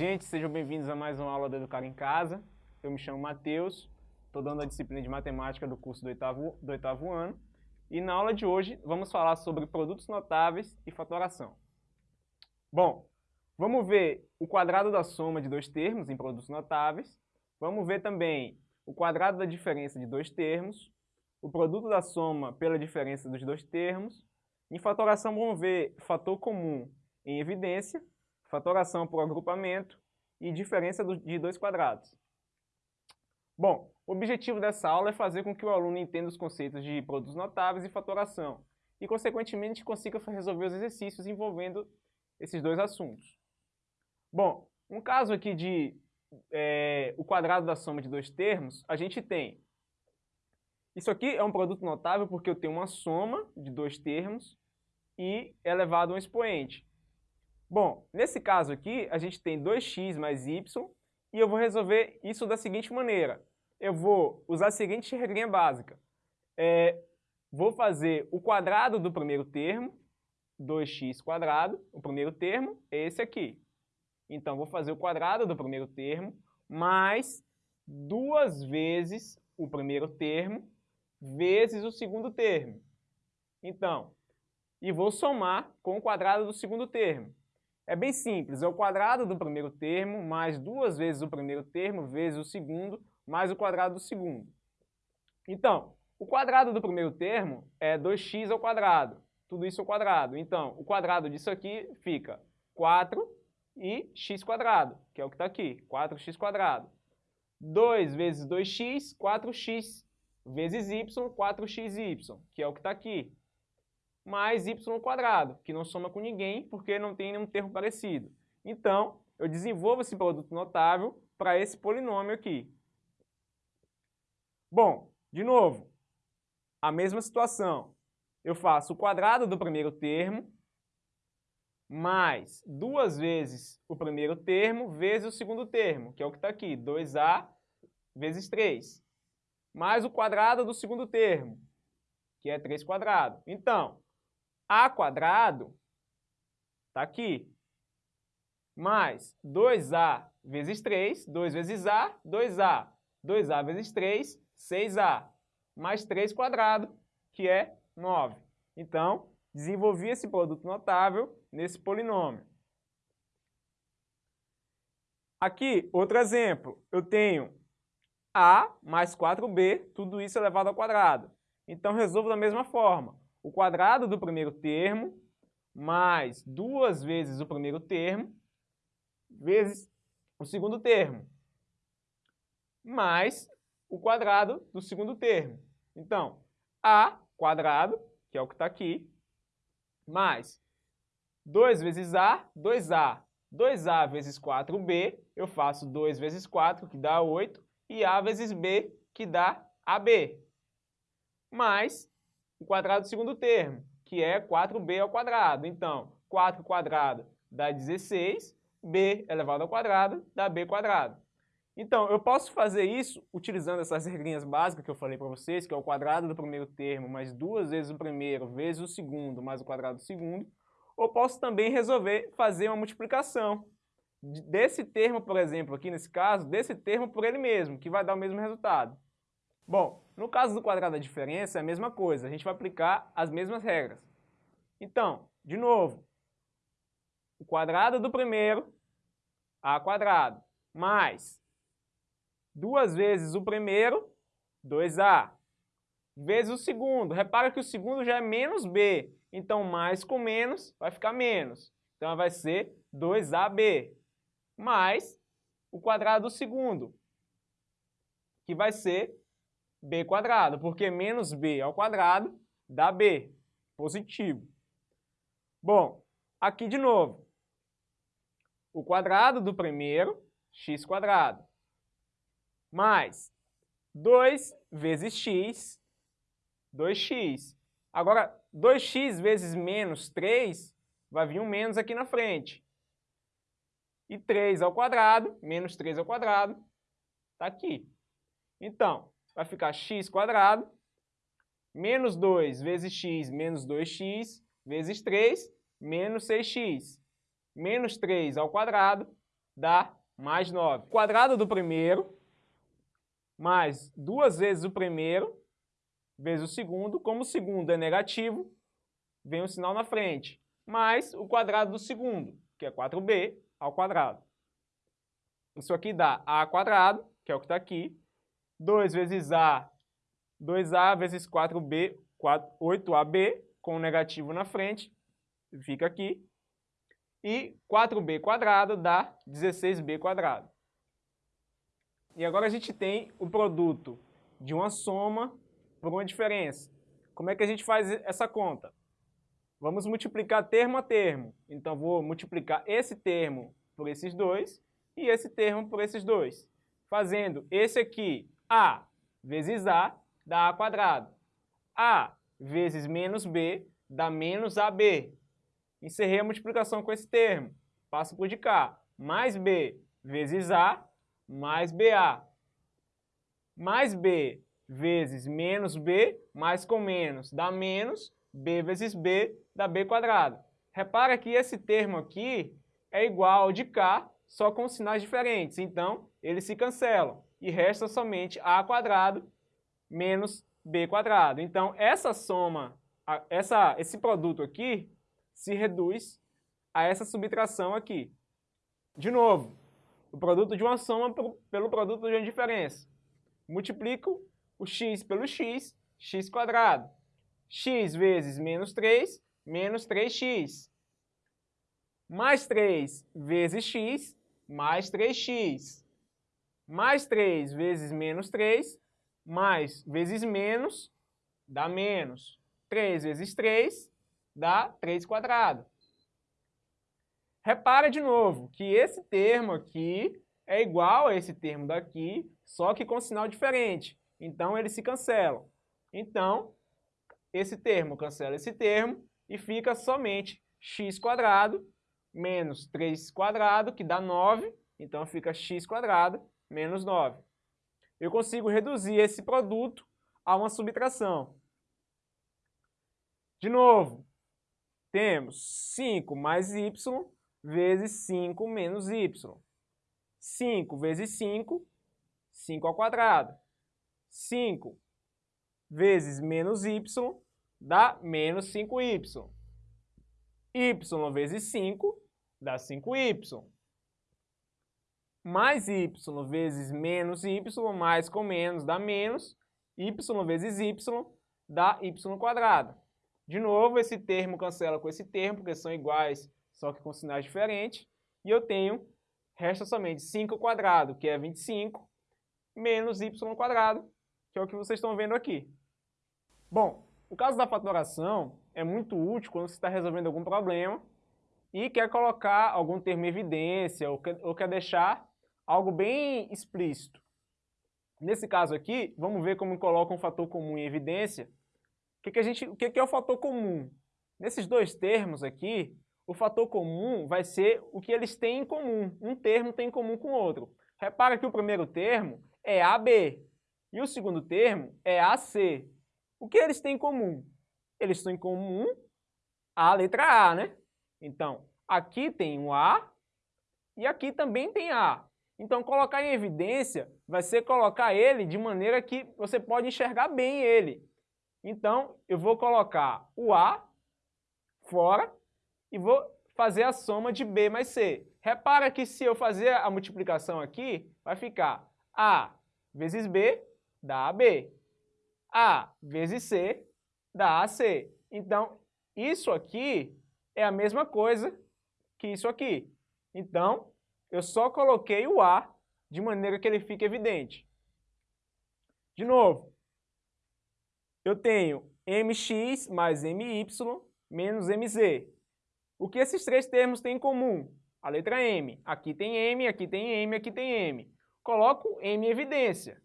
gente, sejam bem-vindos a mais uma aula do Educar em Casa. Eu me chamo Matheus, estou dando a disciplina de matemática do curso do oitavo, do oitavo ano. E na aula de hoje vamos falar sobre produtos notáveis e fatoração. Bom, vamos ver o quadrado da soma de dois termos em produtos notáveis. Vamos ver também o quadrado da diferença de dois termos, o produto da soma pela diferença dos dois termos. Em fatoração vamos ver fator comum em evidência, fatoração por agrupamento e diferença de dois quadrados. Bom, o objetivo dessa aula é fazer com que o aluno entenda os conceitos de produtos notáveis e fatoração e, consequentemente, consiga resolver os exercícios envolvendo esses dois assuntos. Bom, um caso aqui de é, o quadrado da soma de dois termos, a gente tem... Isso aqui é um produto notável porque eu tenho uma soma de dois termos e é elevado a um expoente. Bom, nesse caso aqui, a gente tem 2x mais y e eu vou resolver isso da seguinte maneira eu vou usar a seguinte regrinha básica. É, vou fazer o quadrado do primeiro termo, 2x quadrado, o primeiro termo é esse aqui. Então, vou fazer o quadrado do primeiro termo mais duas vezes o primeiro termo vezes o segundo termo. Então, e vou somar com o quadrado do segundo termo. É bem simples, é o quadrado do primeiro termo mais duas vezes o primeiro termo vezes o segundo mais o quadrado do segundo. Então, o quadrado do primeiro termo é 2x ao quadrado. Tudo isso ao quadrado. Então, o quadrado disso aqui fica 4 e x quadrado, que é o que está aqui, 4x quadrado. 2 vezes 2x, 4x, vezes y, 4xy, que é o que está aqui. Mais y quadrado, que não soma com ninguém, porque não tem nenhum termo parecido. Então, eu desenvolvo esse produto notável para esse polinômio aqui. Bom, de novo, a mesma situação. Eu faço o quadrado do primeiro termo mais duas vezes o primeiro termo vezes o segundo termo, que é o que está aqui, 2a vezes 3, mais o quadrado do segundo termo, que é 3 quadrado. Então, a quadrado está aqui, mais 2a vezes 3, 2 vezes a, 2a, 2a vezes 3, 6a mais 3 quadrado, que é 9. Então, desenvolvi esse produto notável nesse polinômio. Aqui, outro exemplo. Eu tenho a mais 4b, tudo isso elevado ao quadrado. Então, resolvo da mesma forma. O quadrado do primeiro termo mais duas vezes o primeiro termo vezes o segundo termo mais o quadrado do segundo termo. Então, A quadrado, que é o que está aqui, mais 2 vezes A, 2A. 2A vezes 4B, eu faço 2 vezes 4, que dá 8, e A vezes B, que dá AB. Mais o quadrado do segundo termo, que é 4B ao quadrado. Então, 4 quadrado dá 16, B elevado ao quadrado dá B quadrado. Então, eu posso fazer isso utilizando essas regrinhas básicas que eu falei para vocês, que é o quadrado do primeiro termo mais duas vezes o primeiro vezes o segundo mais o quadrado do segundo, ou posso também resolver fazer uma multiplicação desse termo, por exemplo, aqui nesse caso, desse termo por ele mesmo, que vai dar o mesmo resultado. Bom, no caso do quadrado da diferença é a mesma coisa, a gente vai aplicar as mesmas regras. Então, de novo, o quadrado do primeiro, a quadrado, mais duas vezes o primeiro, 2A, vezes o segundo. Repara que o segundo já é menos B, então mais com menos vai ficar menos. Então vai ser 2AB, mais o quadrado do segundo, que vai ser B quadrado, porque menos B ao quadrado dá B, positivo. Bom, aqui de novo, o quadrado do primeiro, x quadrado, mais 2 vezes x, 2x. Agora, 2x vezes menos 3, vai vir um menos aqui na frente. E 3 ao quadrado, menos 3 ao quadrado, está aqui. Então, vai ficar x quadrado, menos 2 vezes x, menos 2x, vezes 3, menos 6x. Menos 3 ao quadrado dá mais 9. Quadrado do primeiro, mais duas vezes o primeiro, vezes o segundo. Como o segundo é negativo, vem um sinal na frente, mais o quadrado do segundo, que é 4b ao quadrado. Isso aqui dá a quadrado, que é o que está aqui, 2 vezes a, 2a vezes 4b, 4, 8ab, com o negativo na frente, fica aqui, e 4b quadrado dá 16b quadrado. E agora a gente tem o produto de uma soma por uma diferença. Como é que a gente faz essa conta? Vamos multiplicar termo a termo. Então, vou multiplicar esse termo por esses dois e esse termo por esses dois. Fazendo esse aqui, A vezes A, dá A quadrado. A vezes menos B, dá menos AB. Encerrei a multiplicação com esse termo. Passo por de cá. Mais B vezes A, mais BA. Mais B vezes menos B, mais com menos, dá menos, B vezes B, dá B quadrado. Repara que esse termo aqui é igual ao de cá, só com sinais diferentes. Então, eles se cancelam e resta somente A quadrado menos B quadrado. Então, essa soma, essa, esse produto aqui, se reduz a essa subtração aqui. De novo, o produto de uma soma pelo produto de uma diferença. Multiplico o x pelo x, x quadrado. x vezes menos 3, menos 3x. Mais 3 vezes x, mais 3x. Mais 3 vezes menos 3, mais vezes menos, dá menos. 3 vezes 3 dá 3 quadrado. Repara de novo que esse termo aqui é igual a esse termo daqui, só que com sinal diferente. Então, eles se cancelam. Então, esse termo cancela esse termo e fica somente x quadrado menos 3 quadrado, que dá 9. Então, fica x quadrado menos 9. Eu consigo reduzir esse produto a uma subtração. De novo, temos 5 mais y vezes 5 menos y. 5 vezes 5, 5 ao quadrado. 5 vezes menos y dá menos 5y. y vezes 5 dá 5y. Mais y vezes menos y, mais com menos dá menos. y vezes y dá y quadrado. De novo, esse termo cancela com esse termo, porque são iguais, só que com sinais diferentes. E eu tenho, resta somente 5 quadrado, que é 25, menos y quadrado, que é o que vocês estão vendo aqui. Bom, o caso da fatoração é muito útil quando você está resolvendo algum problema e quer colocar algum termo em evidência ou quer, ou quer deixar algo bem explícito. Nesse caso aqui, vamos ver como coloca um fator comum em evidência. O que, que, a gente, o que, que é o fator comum? Nesses dois termos aqui, o fator comum vai ser o que eles têm em comum. Um termo tem em comum com o outro. Repara que o primeiro termo é AB, e o segundo termo é AC. O que eles têm em comum? Eles têm em comum a letra A, né? Então, aqui tem um A e aqui também tem A. Então, colocar em evidência vai ser colocar ele de maneira que você pode enxergar bem ele. Então, eu vou colocar o A fora e vou fazer a soma de B mais C. Repara que se eu fazer a multiplicação aqui, vai ficar A vezes B dá AB. A vezes C dá AC. Então, isso aqui é a mesma coisa que isso aqui. Então, eu só coloquei o A de maneira que ele fique evidente. De novo, eu tenho mx mais my menos mz. O que esses três termos têm em comum? A letra m. Aqui tem m, aqui tem m, aqui tem m. Coloco m em evidência.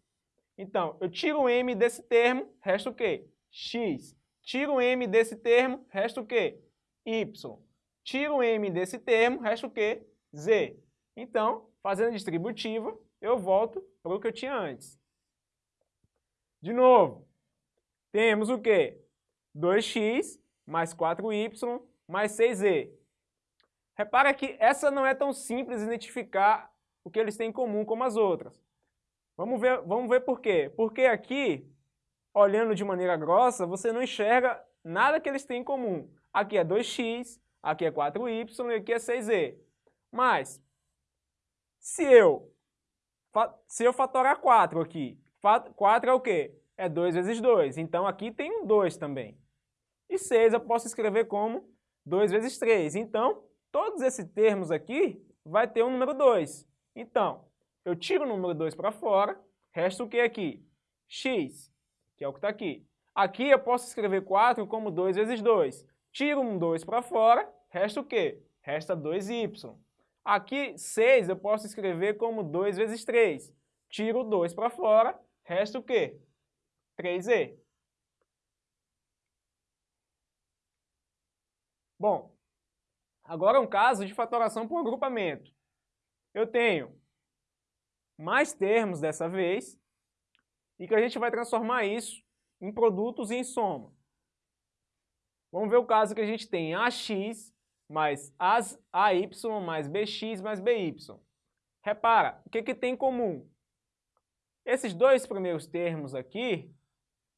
Então, eu tiro o m desse termo, resta o quê? x. Tiro o m desse termo, resta o quê? y. Tiro o m desse termo, resta o quê? z. Então, fazendo a distributiva, eu volto para o que eu tinha antes. De novo, temos o quê? 2x mais 4y mais 6z. Repara que essa não é tão simples identificar o que eles têm em comum como as outras. Vamos ver, vamos ver por quê. Porque aqui, olhando de maneira grossa, você não enxerga nada que eles têm em comum. Aqui é 2x, aqui é 4y e aqui é 6z. Mas, se eu, se eu fatorar 4 aqui, 4 é o quê? É 2 vezes 2. Então aqui tem um 2 também. E 6 eu posso escrever como 2 vezes 3. Então, todos esses termos aqui vai ter um número 2. Então, eu tiro o número 2 para fora, resta o que aqui? x, que é o que está aqui. Aqui eu posso escrever 4 como 2 vezes 2. Tiro um 2 para fora, resta o quê? Resta 2y. Aqui, 6 eu posso escrever como 2 vezes 3. Tiro 2 para fora, resta o quê? 3e. Bom, agora um caso de fatoração por agrupamento. Eu tenho mais termos dessa vez, e que a gente vai transformar isso em produtos e em soma. Vamos ver o caso que a gente tem AX mais AY mais BX mais BY. Repara, o que, que tem em comum? Esses dois primeiros termos aqui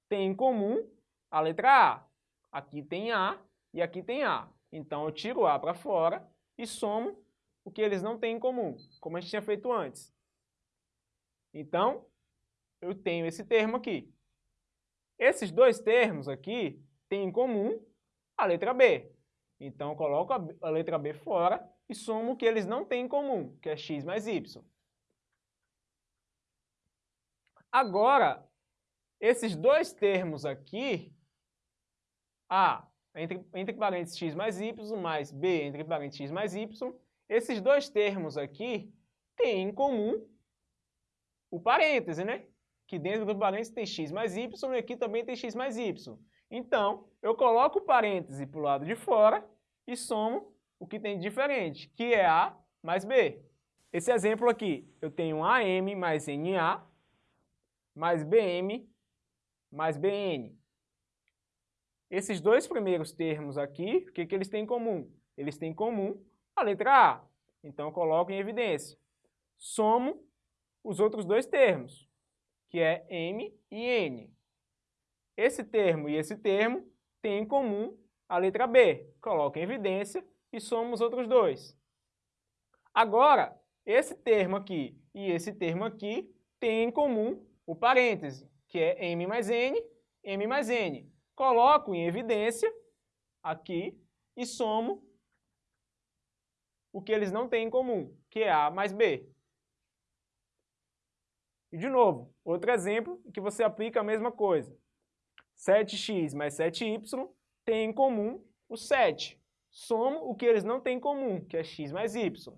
têm em comum a letra A. Aqui tem A e aqui tem A. Então eu tiro A para fora e somo o que eles não têm em comum, como a gente tinha feito antes. Então, eu tenho esse termo aqui. Esses dois termos aqui têm em comum a letra B. Então, eu coloco a letra B fora e somo o que eles não têm em comum, que é x mais y. Agora, esses dois termos aqui, A entre, entre parênteses x mais y, mais B entre parênteses x mais y, esses dois termos aqui têm em comum o parêntese, né? Que dentro do parêntese tem x mais y e aqui também tem x mais y. Então, eu coloco o parêntese para o lado de fora e somo o que tem de diferente, que é A mais B. Esse exemplo aqui, eu tenho AM mais NA mais BM mais BN. Esses dois primeiros termos aqui, o que, que eles têm em comum? Eles têm em comum a letra A. Então, eu coloco em evidência. Somo os outros dois termos, que é M e N. Esse termo e esse termo têm em comum a letra B. Coloco em evidência e somo os outros dois. Agora, esse termo aqui e esse termo aqui têm em comum o parêntese, que é M mais N, M mais N. Coloco em evidência aqui e somo o que eles não têm em comum, que é A mais B. E de novo, outro exemplo que você aplica a mesma coisa. 7x mais 7y tem em comum o 7. Somo o que eles não têm em comum, que é x mais y.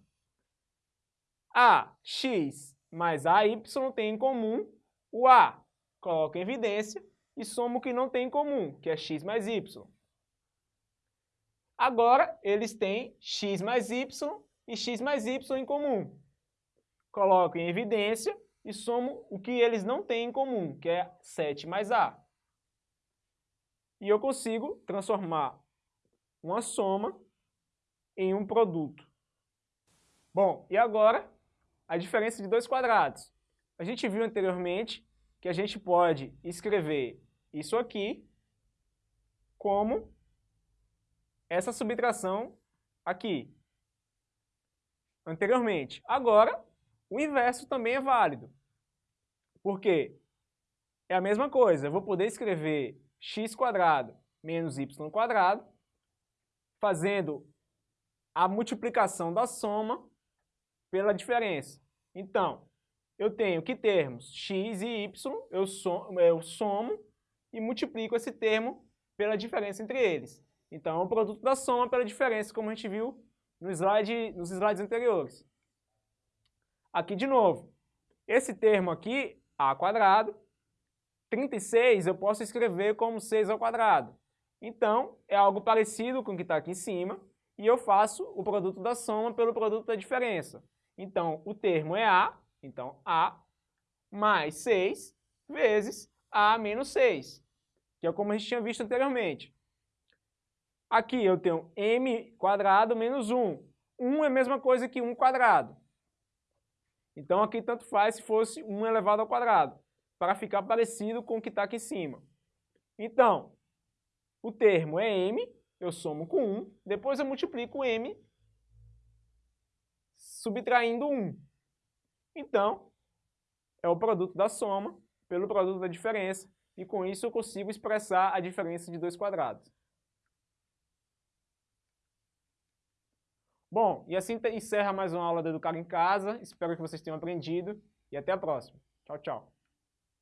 A, x mais AY tem em comum o A. Coloco em evidência e somo o que não tem em comum, que é x mais y. Agora, eles têm x mais y e x mais y em comum. Coloco em evidência e somo o que eles não têm em comum, que é 7 mais A. E eu consigo transformar uma soma em um produto. Bom, e agora a diferença de dois quadrados. A gente viu anteriormente que a gente pode escrever isso aqui como essa subtração aqui. Anteriormente. Agora, o inverso também é válido. Por quê? É a mesma coisa, eu vou poder escrever x menos y fazendo a multiplicação da soma pela diferença. Então, eu tenho que termos x e y, eu somo, eu somo e multiplico esse termo pela diferença entre eles. Então, é o produto da soma pela diferença, como a gente viu no slide, nos slides anteriores. Aqui de novo, esse termo aqui, a quadrado, 36 eu posso escrever como 6 ao quadrado. Então, é algo parecido com o que está aqui em cima, e eu faço o produto da soma pelo produto da diferença. Então, o termo é A, então A mais 6 vezes A menos 6, que é como a gente tinha visto anteriormente. Aqui eu tenho m quadrado menos 1. 1 é a mesma coisa que 1 quadrado. Então aqui tanto faz se fosse 1 elevado ao quadrado, para ficar parecido com o que está aqui em cima. Então, o termo é m, eu somo com 1, depois eu multiplico m subtraindo 1. Então, é o produto da soma pelo produto da diferença, e com isso eu consigo expressar a diferença de dois quadrados. Bom, e assim encerra mais uma aula do Educar em Casa. Espero que vocês tenham aprendido e até a próxima. Tchau, tchau.